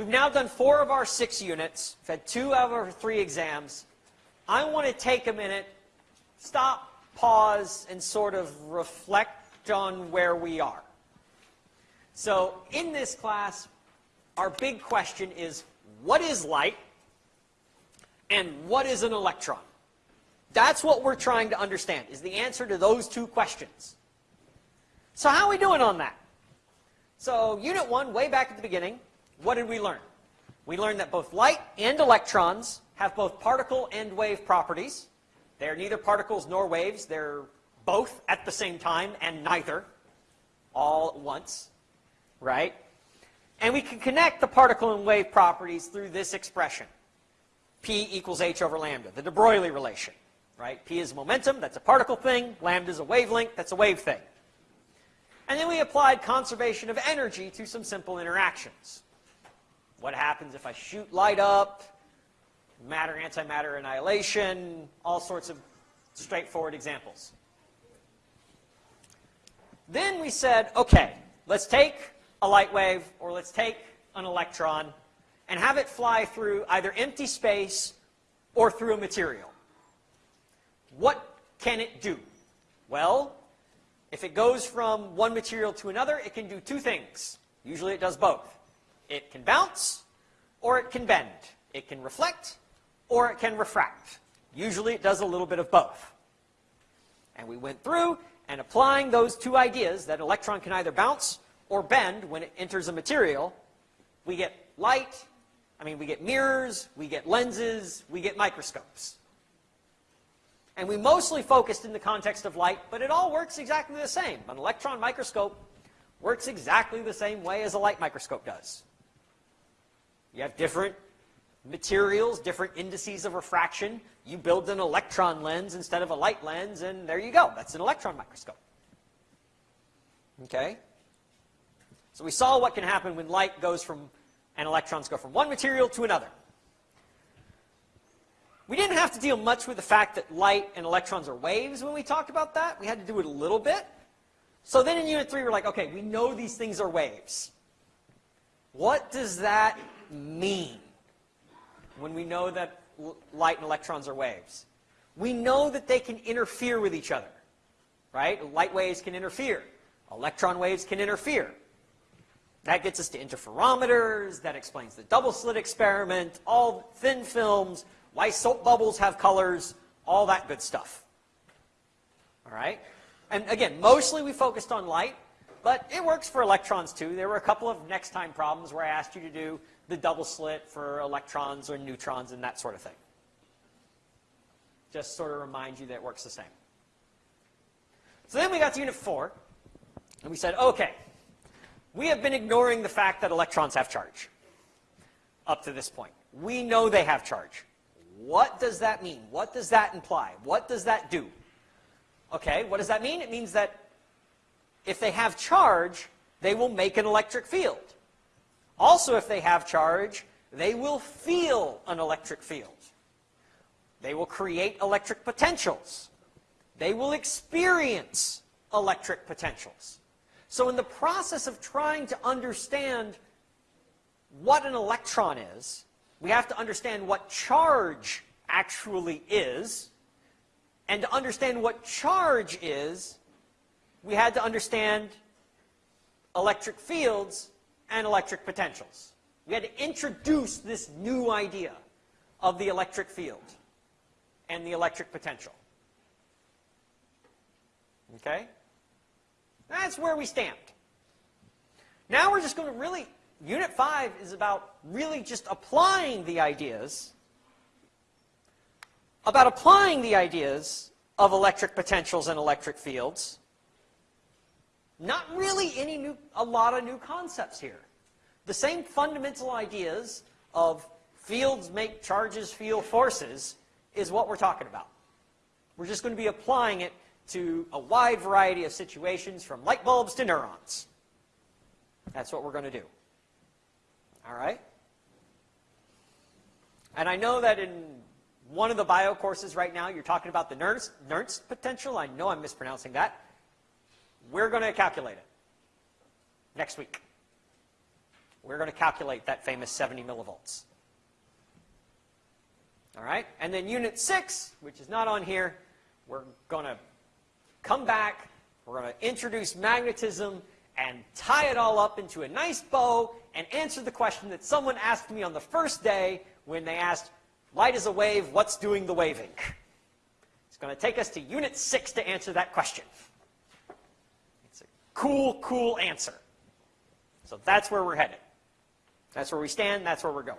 We've now done four of our six units. We've had two out of our three exams. I want to take a minute, stop, pause, and sort of reflect on where we are. So in this class, our big question is, what is light? And what is an electron? That's what we're trying to understand, is the answer to those two questions. So how are we doing on that? So unit one, way back at the beginning, what did we learn? We learned that both light and electrons have both particle and wave properties. They're neither particles nor waves. They're both at the same time and neither all at once, right? And we can connect the particle and wave properties through this expression. P equals h over lambda, the de Broglie relation right? P is momentum, that's a particle thing. Lambda is a wavelength, that's a wave thing. And then we applied conservation of energy to some simple interactions. What happens if I shoot light up, matter, antimatter annihilation, all sorts of straightforward examples. Then we said, okay, let's take a light wave, or let's take an electron, and have it fly through either empty space or through a material. What can it do? Well, if it goes from one material to another, it can do two things. Usually it does both. It can bounce or it can bend. It can reflect or it can refract. Usually it does a little bit of both. And we went through and applying those two ideas, that electron can either bounce or bend when it enters a material, we get light, I mean, we get mirrors, we get lenses, we get microscopes. And we mostly focused in the context of light, but it all works exactly the same. An electron microscope works exactly the same way as a light microscope does. You have different materials, different indices of refraction. You build an electron lens instead of a light lens, and there you go. That's an electron microscope. Okay? So we saw what can happen when light goes from, and electrons go from one material to another. We didn't have to deal much with the fact that light and electrons are waves when we talked about that. We had to do it a little bit. So then in Unit 3, we're like, okay, we know these things are waves. What does that mean when we know that light and electrons are waves? We know that they can interfere with each other, right? Light waves can interfere. Electron waves can interfere. That gets us to interferometers. That explains the double slit experiment, all thin films, why soap bubbles have colors, all that good stuff. All right? And again, mostly we focused on light, but it works for electrons too. There were a couple of next time problems where I asked you to do the double slit for electrons or neutrons and that sort of thing. Just sort of remind you that it works the same. So then we got to unit 4, and we said, okay, we have been ignoring the fact that electrons have charge up to this point. We know they have charge. What does that mean? What does that imply? What does that do? Okay, what does that mean? It means that if they have charge, they will make an electric field. Also, if they have charge, they will feel an electric field. They will create electric potentials. They will experience electric potentials. So in the process of trying to understand what an electron is, we have to understand what charge actually is. And to understand what charge is, we had to understand electric fields and electric potentials. We had to introduce this new idea of the electric field and the electric potential. Okay? That's where we stand. Now we're just going to really Unit 5 is about really just applying the ideas, about applying the ideas of electric potentials and electric fields. Not really any new, a lot of new concepts here. The same fundamental ideas of fields make charges feel forces is what we're talking about. We're just going to be applying it to a wide variety of situations from light bulbs to neurons. That's what we're going to do. All right? And I know that in one of the bio courses right now, you're talking about the Nernst, potential. I know I'm mispronouncing that. We're going to calculate it next week. we're going to calculate that famous 70 millivolts. All right? And then unit 6, which is not on here, we're going to come back, we're going to introduce magnetism and tie it all up into a nice bow and answer the question that someone asked me on the first day when they asked, light is a wave, what's doing the waving? It's going to take us to unit 6 to answer that question. Cool, cool answer. So that's where we're headed. That's where we stand, that's where we're going.